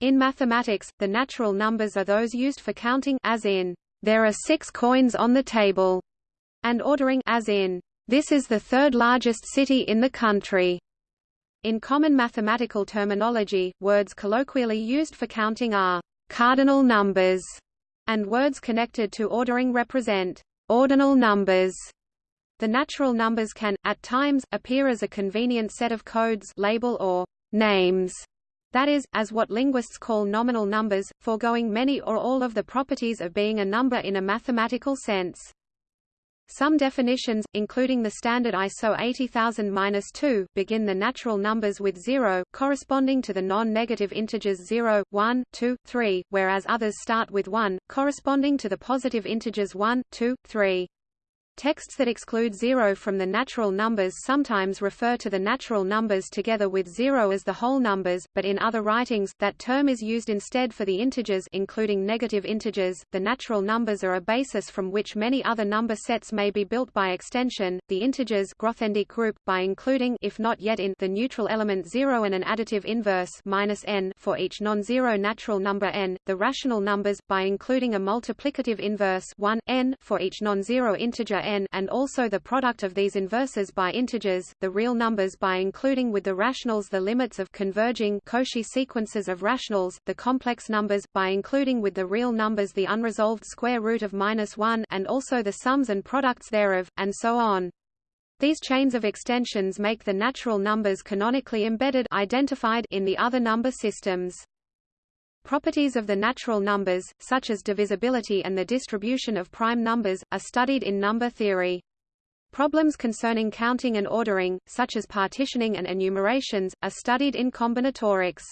In mathematics, the natural numbers are those used for counting as in, there are six coins on the table, and ordering as in, this is the third largest city in the country. In common mathematical terminology, words colloquially used for counting are cardinal numbers, and words connected to ordering represent ordinal numbers. The natural numbers can, at times, appear as a convenient set of codes label or names, that is, as what linguists call nominal numbers, foregoing many or all of the properties of being a number in a mathematical sense. Some definitions, including the standard ISO 80000-2, begin the natural numbers with 0, corresponding to the non-negative integers 0, 1, 2, 3, whereas others start with 1, corresponding to the positive integers 1, 2, 3. Texts that exclude zero from the natural numbers sometimes refer to the natural numbers together with zero as the whole numbers, but in other writings, that term is used instead for the integers including negative integers. The natural numbers are a basis from which many other number sets may be built by extension. The integers Grothendieck group, by including if not yet in the neutral element 0 and an additive inverse minus n for each non-zero natural number n, the rational numbers, by including a multiplicative inverse 1, n for each non-zero integer n and also the product of these inverses by integers, the real numbers by including with the rationals the limits of converging Cauchy sequences of rationals, the complex numbers, by including with the real numbers the unresolved square root of minus 1 and also the sums and products thereof, and so on. These chains of extensions make the natural numbers canonically embedded identified in the other number systems. Properties of the natural numbers, such as divisibility and the distribution of prime numbers, are studied in number theory. Problems concerning counting and ordering, such as partitioning and enumerations, are studied in combinatorics.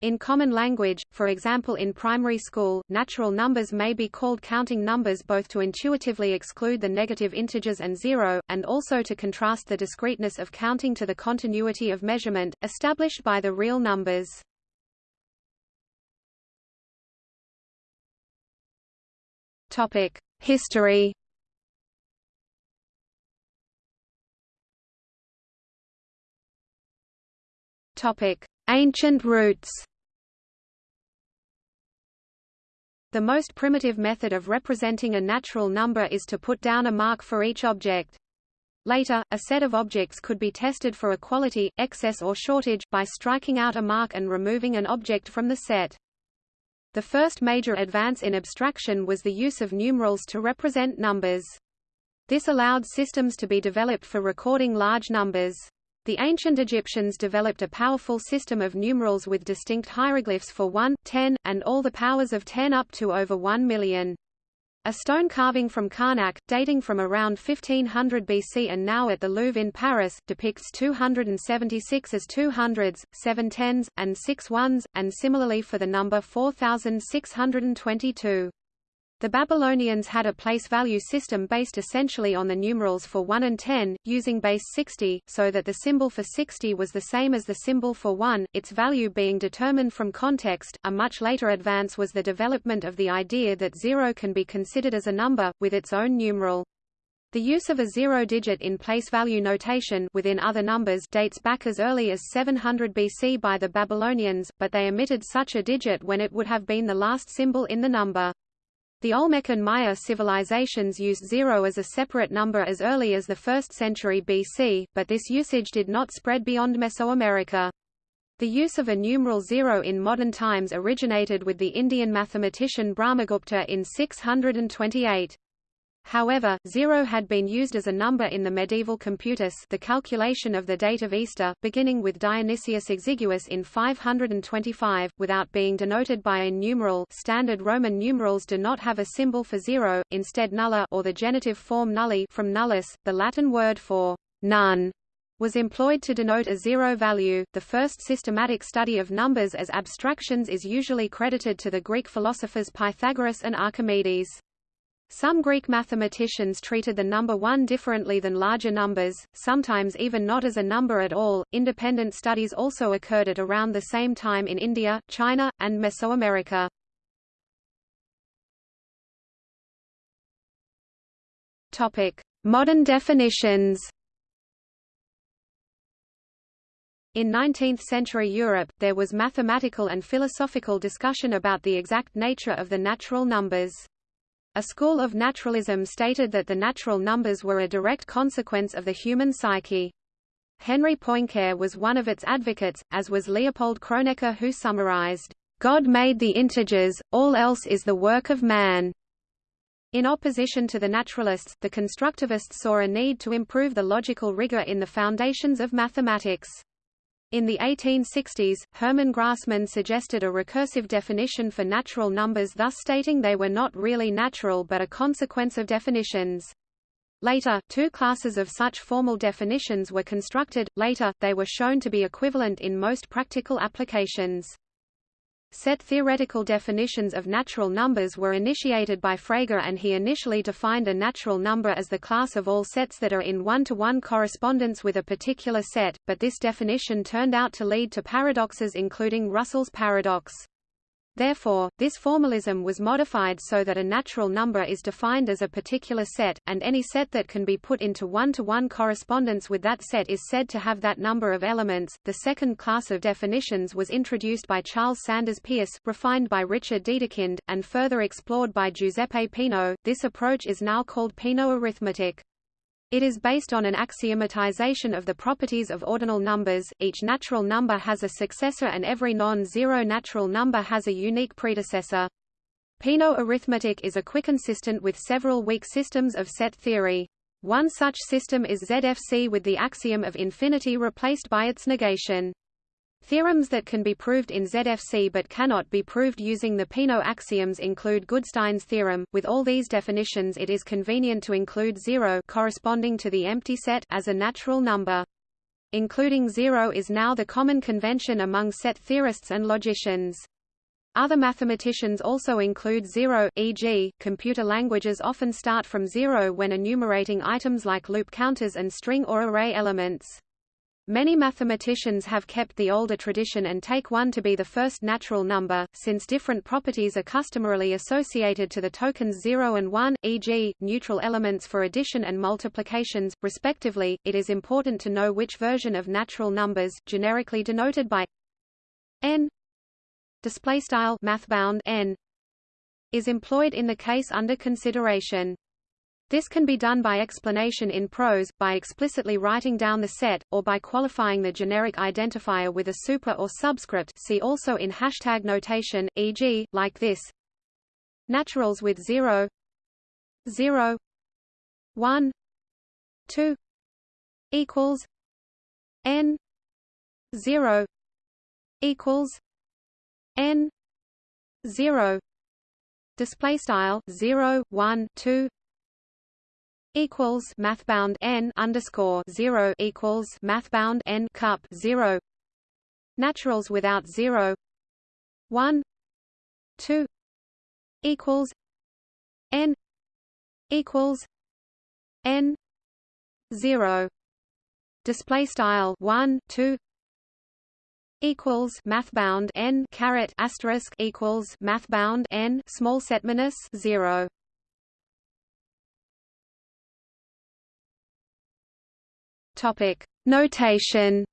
In common language, for example in primary school, natural numbers may be called counting numbers both to intuitively exclude the negative integers and zero, and also to contrast the discreteness of counting to the continuity of measurement, established by the real numbers. Topic: History. Topic: Ancient roots. The most primitive method of representing a natural number is to put down a mark for each object. Later, a set of objects could be tested for equality, excess or shortage, by striking out a mark and removing an object from the set. The first major advance in abstraction was the use of numerals to represent numbers. This allowed systems to be developed for recording large numbers. The ancient Egyptians developed a powerful system of numerals with distinct hieroglyphs for 1, 10, and all the powers of 10 up to over 1 million. A stone carving from Karnak, dating from around 1500 BC and now at the Louvre in Paris, depicts 276 as two hundreds, seven tens, and six ones, and similarly for the number 4622. The Babylonians had a place value system based essentially on the numerals for 1 and 10, using base 60, so that the symbol for 60 was the same as the symbol for 1, its value being determined from context. A much later advance was the development of the idea that 0 can be considered as a number, with its own numeral. The use of a zero digit in place value notation within other numbers dates back as early as 700 BC by the Babylonians, but they omitted such a digit when it would have been the last symbol in the number. The Olmec and Maya civilizations used zero as a separate number as early as the 1st century BC, but this usage did not spread beyond Mesoamerica. The use of a numeral zero in modern times originated with the Indian mathematician Brahmagupta in 628. However, zero had been used as a number in the medieval computus the calculation of the date of Easter, beginning with Dionysius Exiguus in 525, without being denoted by a numeral standard Roman numerals do not have a symbol for zero, instead nulla or the genitive form nulli from nullus, the Latin word for none was employed to denote a zero value. The first systematic study of numbers as abstractions is usually credited to the Greek philosophers Pythagoras and Archimedes. Some Greek mathematicians treated the number 1 differently than larger numbers, sometimes even not as a number at all. Independent studies also occurred at around the same time in India, China, and Mesoamerica. Topic: Modern definitions. In 19th-century Europe, there was mathematical and philosophical discussion about the exact nature of the natural numbers. A school of naturalism stated that the natural numbers were a direct consequence of the human psyche. Henri Poincaré was one of its advocates, as was Leopold Kronecker who summarized, "...God made the integers, all else is the work of man." In opposition to the naturalists, the constructivists saw a need to improve the logical rigor in the foundations of mathematics. In the 1860s, Hermann Grassmann suggested a recursive definition for natural numbers thus stating they were not really natural but a consequence of definitions. Later, two classes of such formal definitions were constructed, later, they were shown to be equivalent in most practical applications. Set theoretical definitions of natural numbers were initiated by Frege and he initially defined a natural number as the class of all sets that are in one-to-one -one correspondence with a particular set, but this definition turned out to lead to paradoxes including Russell's paradox. Therefore, this formalism was modified so that a natural number is defined as a particular set, and any set that can be put into one-to-one -one correspondence with that set is said to have that number of elements. The second class of definitions was introduced by Charles Sanders Peirce, refined by Richard Dedekind, and further explored by Giuseppe Peano. This approach is now called Peano arithmetic. It is based on an axiomatization of the properties of ordinal numbers, each natural number has a successor and every non-zero natural number has a unique predecessor. Peano arithmetic is a equiconsistent with several weak systems of set theory. One such system is ZFC with the axiom of infinity replaced by its negation. Theorems that can be proved in ZFC but cannot be proved using the Peano axioms include Goodstein's theorem. With all these definitions it is convenient to include zero corresponding to the empty set as a natural number. Including zero is now the common convention among set theorists and logicians. Other mathematicians also include zero, e.g., computer languages often start from zero when enumerating items like loop counters and string or array elements. Many mathematicians have kept the older tradition and take 1 to be the first natural number, since different properties are customarily associated to the tokens 0 and 1, e.g., neutral elements for addition and multiplications, respectively. It is important to know which version of natural numbers, generically denoted by n displaystyle mathbound n is employed in the case under consideration. This can be done by explanation in prose, by explicitly writing down the set, or by qualifying the generic identifier with a super or subscript see also in hashtag notation, e.g., like this Naturals with 0 0 1 2 equals n 0 equals n 0 display style 0 1 2 equals mathbound n underscore zero equals mathbound n cup zero. Naturals without zero. One two equals n equals n zero. Display style one two equals mathbound n caret asterisk equals mathbound n small set minus zero Topic: Notation.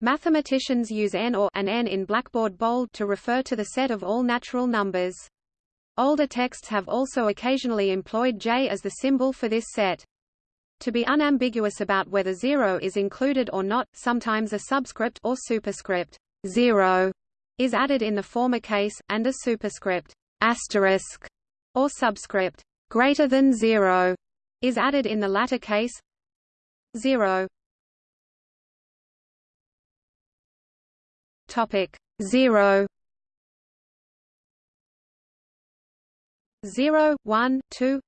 Mathematicians use n or an n in blackboard bold to refer to the set of all natural numbers. Older texts have also occasionally employed j as the symbol for this set. To be unambiguous about whether zero is included or not, sometimes a subscript or superscript zero is added in the former case, and a superscript asterisk or subscript greater than zero is added in the latter case. 0 topic 0 0 1 2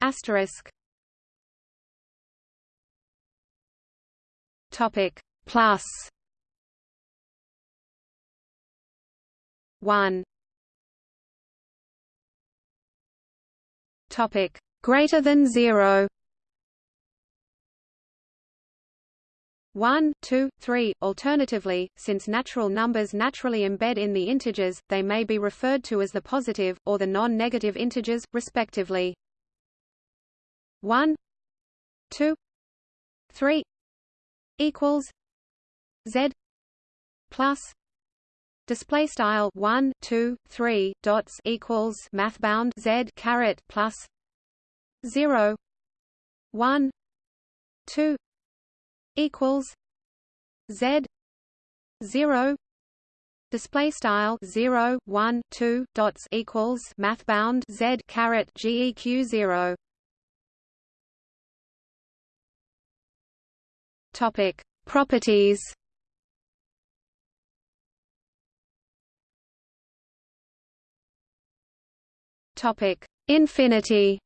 asterisk. Topic plus. 1 topic greater than 0 1, 2, 3. Alternatively, since natural numbers naturally embed in the integers, they may be referred to as the positive, or the non-negative integers, respectively. 1, 2, 3 equals z plus display style 1 2 3 dots equals math bound z caret plus 0 1 2 equals z 0 display style 0 1 2 dots equals math bound z caret geq 0 topic properties. Topic infinity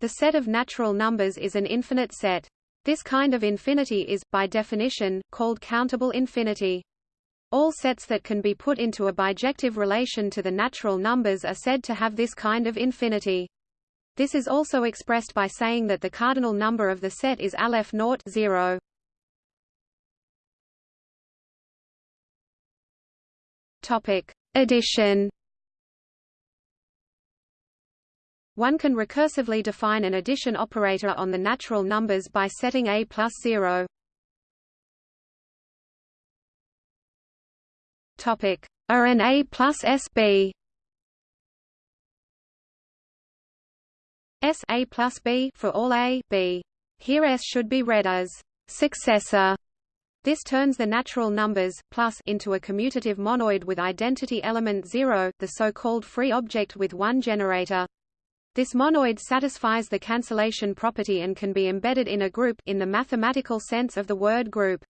the set of natural numbers is an infinite set this kind of infinity is, by definition, called countable infinity. All sets that can be put into a bijective relation to the natural numbers are said to have this kind of infinity. This is also expressed by saying that the cardinal number of the set is aleph naught 0. Topic: Addition. One can recursively define an addition operator on the natural numbers by setting a plus 0. Topic: RNA plus SB. S A plus B for all A B. Here S should be read as successor. This turns the natural numbers plus into a commutative monoid with identity element 0, the so-called free object with one generator. This monoid satisfies the cancellation property and can be embedded in a group in the mathematical sense of the word group.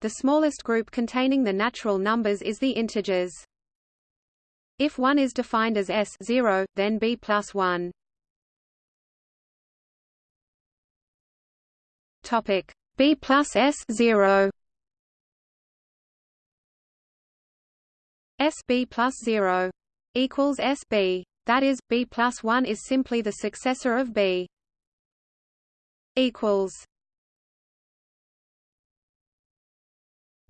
The smallest group containing the natural numbers is the integers. If 1 is defined as s 0, then b plus 1. Topic b plus s 0. SB plus 0 equals SB that is, b plus 1 is simply the successor of b. Equals.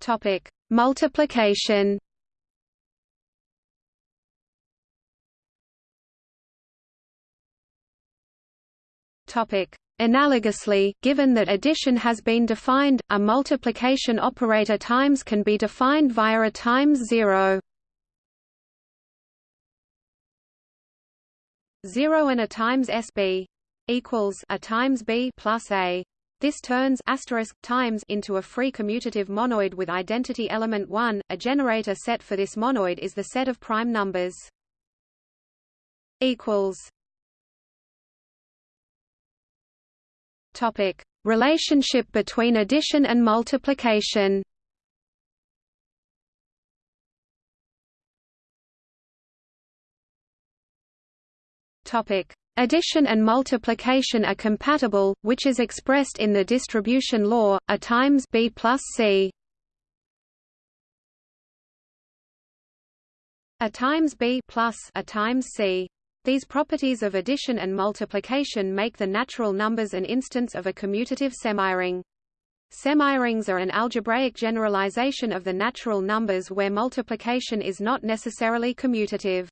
Topic: Multiplication. Topic: Analogously, given that addition has been defined, a multiplication operator times can be defined via a times zero. 0 and a times SB equals a times B plus A. This turns asterisk times into a free commutative monoid with identity element 1. A generator set for this monoid is the set of prime numbers. Equals. Topic: Relationship between addition and multiplication. Topic: Addition and multiplication are compatible, which is expressed in the distribution law, A times B plus C. A times B plus A times C. These properties of addition and multiplication make the natural numbers an instance of a commutative semiring. Semirings are an algebraic generalization of the natural numbers where multiplication is not necessarily commutative.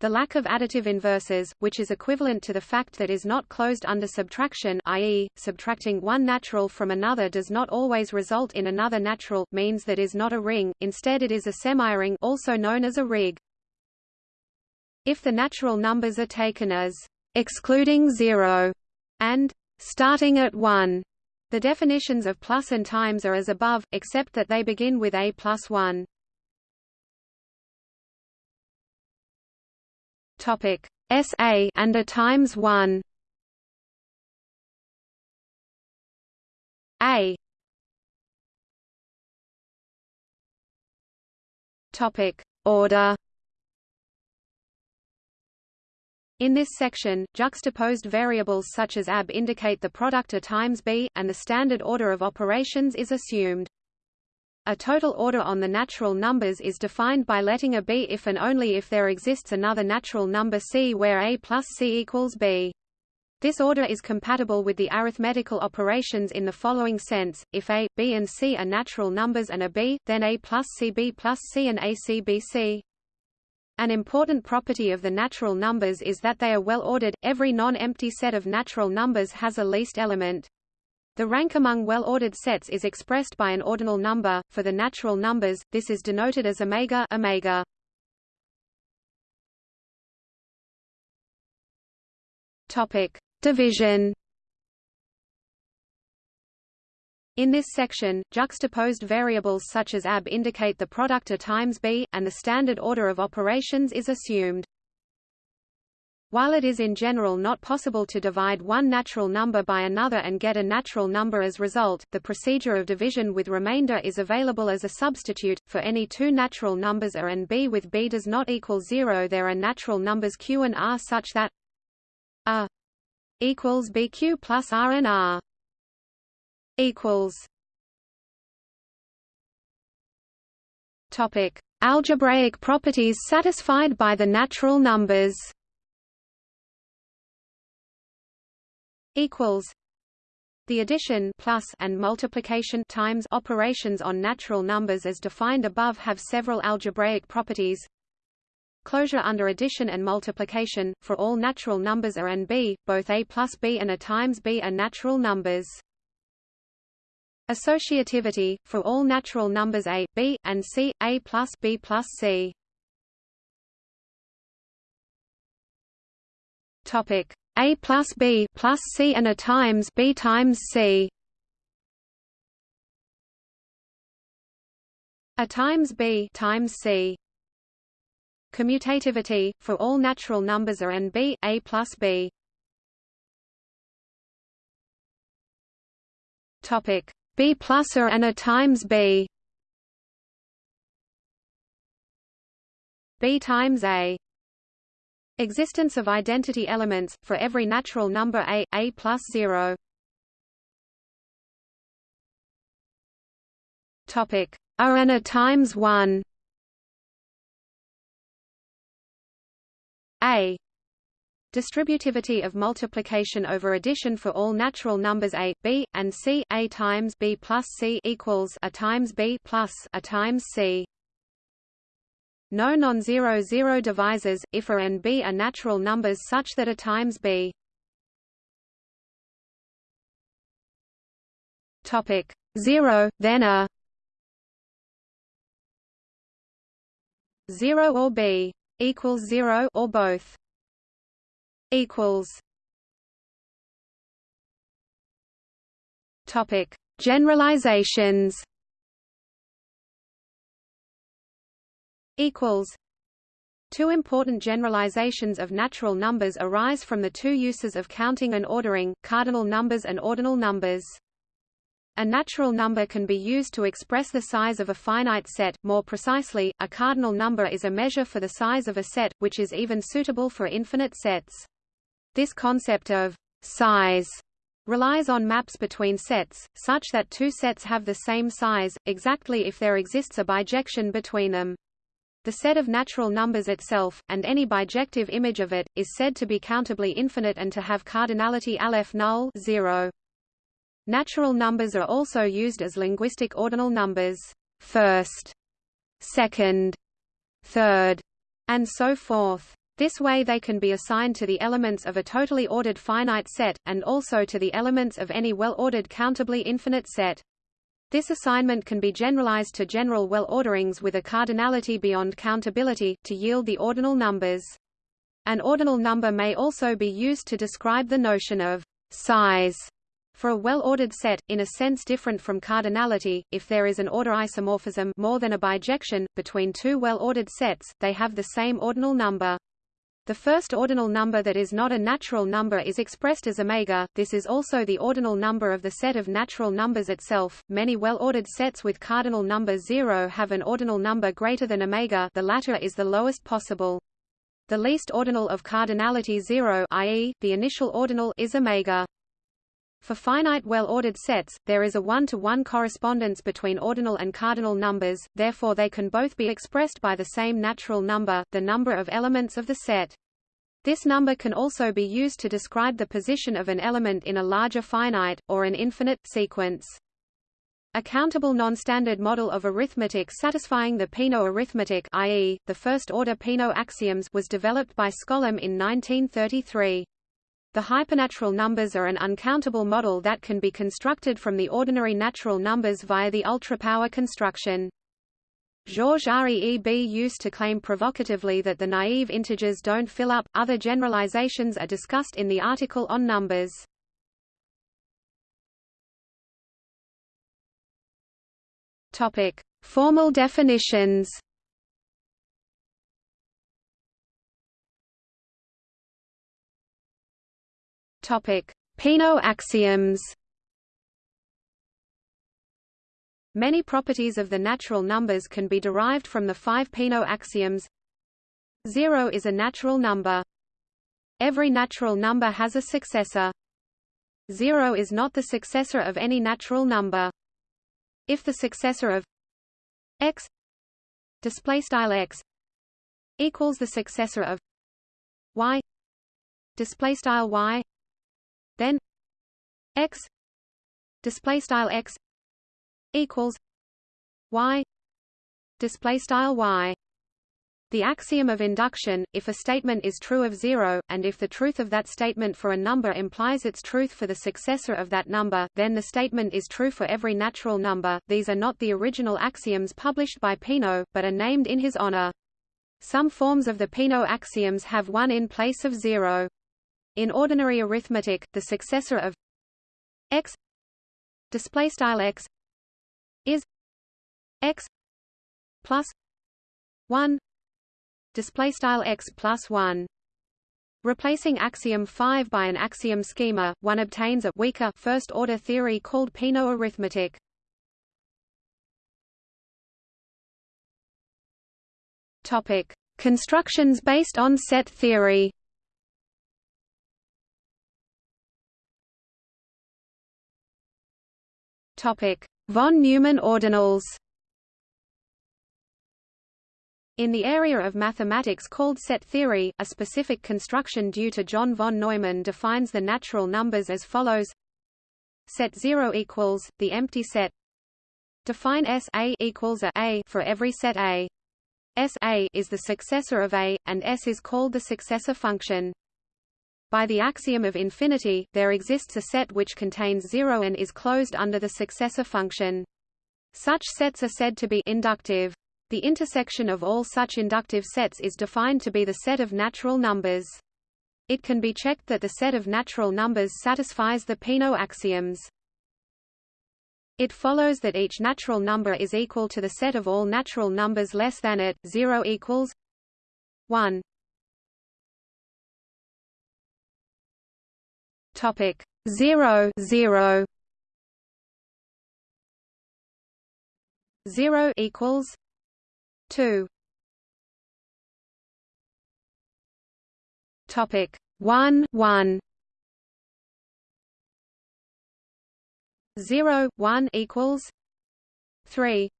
The lack of additive inverses, which is equivalent to the fact that is not closed under subtraction i.e., subtracting one natural from another does not always result in another natural, means that is not a ring, instead it is a semiring also known as a rig. If the natural numbers are taken as excluding zero and starting at one, the definitions of plus and times are as above, except that they begin with a plus 1. Topic SA and a times 1 A. Topic Order. In this section, juxtaposed variables such as AB indicate the product A times B, and the standard order of operations is assumed. A total order on the natural numbers is defined by letting a be if and only if there exists another natural number c where a plus c equals b. This order is compatible with the arithmetical operations in the following sense, if a, b and c are natural numbers and a b, then a plus cb plus c and a c b c. An important property of the natural numbers is that they are well ordered. Every non-empty set of natural numbers has a least element. The rank among well-ordered sets is expressed by an ordinal number. For the natural numbers, this is denoted as omega omega. Topic: Division. In this section, juxtaposed variables such as ab indicate the product A times b, and the standard order of operations is assumed. While it is in general not possible to divide one natural number by another and get a natural number as result, the procedure of division with remainder is available as a substitute. For any two natural numbers a and b with b does not equal zero there are natural numbers q and r such that a equals bq plus r and r equals Topic: Algebraic properties satisfied by the natural numbers. Equals. The addition plus and multiplication times operations on natural numbers as defined above have several algebraic properties. Closure under addition and multiplication for all natural numbers a and b, both a plus b and a times b are natural numbers. Associativity, for all natural numbers a, b, and c, a plus b plus c. Topic a plus b plus c and a times b times c. A times b times c. Commutativity, for all natural numbers a and b, a plus b. Topic B plus A and A times B B times A Existence of identity elements, for every natural number A, A plus 0 Topic. A and A times 1 A. Distributivity of multiplication over addition for all natural numbers a, b, and c. A times b plus c equals a times b plus a times c. No non-zero zero divisors, if a and b are natural numbers such that a times b. Topic. Zero, then a. Zero or b equals zero or both. Equals. Topic. Generalizations equals Two important generalizations of natural numbers arise from the two uses of counting and ordering, cardinal numbers and ordinal numbers. A natural number can be used to express the size of a finite set, more precisely, a cardinal number is a measure for the size of a set, which is even suitable for infinite sets. This concept of size relies on maps between sets, such that two sets have the same size, exactly if there exists a bijection between them. The set of natural numbers itself, and any bijective image of it, is said to be countably infinite and to have cardinality aleph null 0. Natural numbers are also used as linguistic ordinal numbers, first, second, third, and so forth. This way they can be assigned to the elements of a totally ordered finite set, and also to the elements of any well-ordered countably infinite set. This assignment can be generalized to general well-orderings with a cardinality beyond countability, to yield the ordinal numbers. An ordinal number may also be used to describe the notion of size for a well-ordered set, in a sense different from cardinality, if there is an order isomorphism more than a bijection, between two well-ordered sets, they have the same ordinal number. The first ordinal number that is not a natural number is expressed as omega. This is also the ordinal number of the set of natural numbers itself. Many well-ordered sets with cardinal number 0 have an ordinal number greater than omega. The latter is the lowest possible. The least ordinal of cardinality 0, i.e., the initial ordinal is omega. For finite well-ordered sets, there is a one-to-one -one correspondence between ordinal and cardinal numbers, therefore they can both be expressed by the same natural number, the number of elements of the set. This number can also be used to describe the position of an element in a larger finite, or an infinite, sequence. A countable non-standard model of arithmetic satisfying the Peano arithmetic i.e., the first-order Peano axioms was developed by Skolem in 1933. The hypernatural numbers are an uncountable model that can be constructed from the ordinary natural numbers via the ultrapower construction. Georges Reeb used to claim provocatively that the naive integers don't fill up. Other generalizations are discussed in the article on numbers. Topic: Formal definitions. Topic: Peano axioms. Many properties of the natural numbers can be derived from the five Peano axioms. Zero is a natural number. Every natural number has a successor. Zero is not the successor of any natural number if the successor of x x equals the successor of y y then x display style x equals y display style y the axiom of induction, if a statement is true of zero, and if the truth of that statement for a number implies its truth for the successor of that number, then the statement is true for every natural number. These are not the original axioms published by Peano, but are named in his honor. Some forms of the Peano axioms have one in place of zero. In ordinary arithmetic, the successor of x display style x is x plus 1 display style x plus 1 Replacing axiom 5 by an axiom schema, one obtains a weaker first-order theory called Peano arithmetic. Topic: Constructions based on set theory. Von Neumann ordinals. In the area of mathematics called set theory, a specific construction due to John von Neumann defines the natural numbers as follows: Set 0 equals the empty set. Define S A equals a, a for every set A. S A is the successor of A, and S is called the successor function. By the axiom of infinity, there exists a set which contains zero and is closed under the successor function. Such sets are said to be inductive. The intersection of all such inductive sets is defined to be the set of natural numbers. It can be checked that the set of natural numbers satisfies the Peano axioms. It follows that each natural number is equal to the set of all natural numbers less than it, 0 equals 1. Topic 0 0 0 equals 2 topic 1 1 0 1 equals 3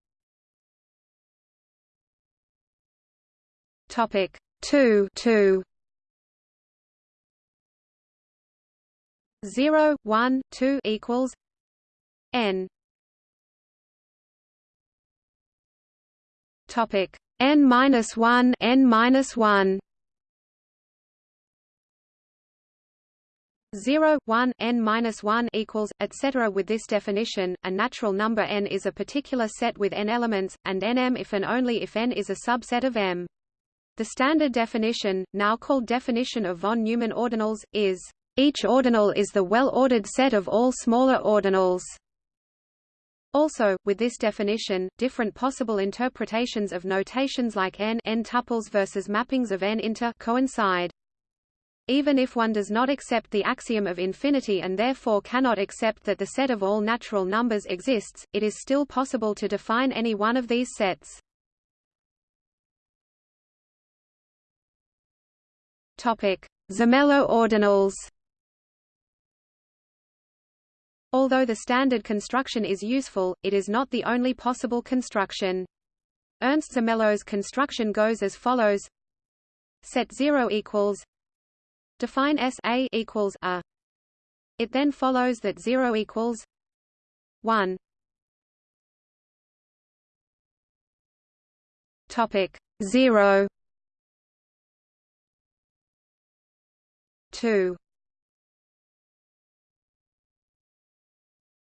topic 2 2 0 1 2 equals n Topic n minus one n minus one. 0, 1, n minus 1 equals, etc. With this definition, a natural number n is a particular set with n elements, and nm if and only if n is a subset of m. The standard definition, now called definition of von Neumann ordinals, is, each ordinal is the well-ordered set of all smaller ordinals. Also, with this definition, different possible interpretations of notations like n, n tuples versus mappings of n inter coincide. Even if one does not accept the axiom of infinity and therefore cannot accept that the set of all natural numbers exists, it is still possible to define any one of these sets. Topic: Zermelo ordinals. Although the standard construction is useful, it is not the only possible construction. Ernst Zermelo's construction goes as follows. Set 0 equals Define S A equals A. It then follows that 0 equals 1 Topic 0 2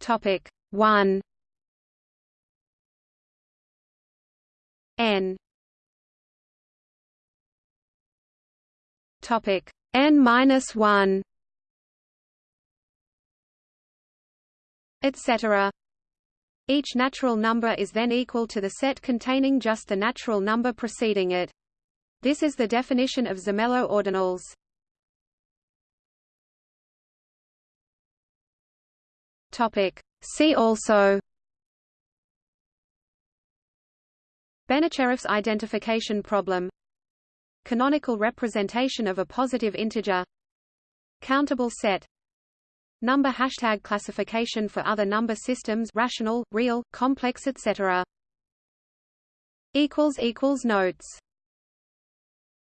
Topic 1 n Topic n minus one, etc. Each natural number is then equal to the set containing just the natural number preceding it. This is the definition of Zermelo ordinals. Topic. See also Benacerraf's identification problem Canonical representation of a positive integer Countable set Number hashtag classification for other number systems rational, real, complex etc. Notes